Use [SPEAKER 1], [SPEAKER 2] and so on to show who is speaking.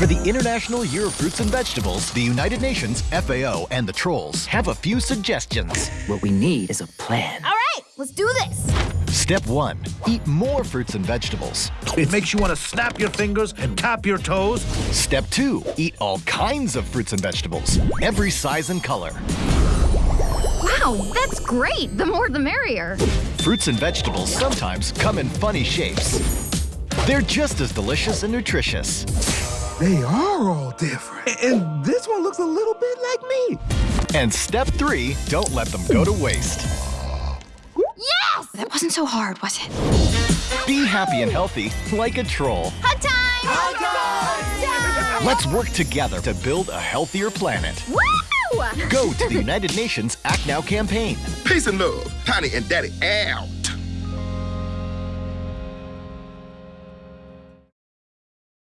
[SPEAKER 1] For the International Year of Fruits and Vegetables, the United Nations, FAO, and the Trolls have a few suggestions.
[SPEAKER 2] What we need is a plan.
[SPEAKER 3] All right, let's do this.
[SPEAKER 1] Step 1. Eat more fruits and vegetables.
[SPEAKER 4] It makes you want to snap your fingers and tap your toes.
[SPEAKER 1] Step 2. Eat all kinds of fruits and vegetables, every size and color.
[SPEAKER 3] Wow, that's great. The more the merrier.
[SPEAKER 1] Fruits and vegetables sometimes come in funny shapes. They're just as delicious and nutritious.
[SPEAKER 5] They are all different. And this one looks a little bit like me.
[SPEAKER 1] And step 3. Don't let them go to waste.
[SPEAKER 3] Yes!
[SPEAKER 6] That wasn't so hard, was it?
[SPEAKER 1] Be happy and healthy like a troll.
[SPEAKER 3] Hug time! Hug time!
[SPEAKER 1] Let's work together to build a healthier planet.
[SPEAKER 3] Woo!
[SPEAKER 1] Go to the United Nations Act Now campaign.
[SPEAKER 7] Peace and love, Tiny and Daddy Al.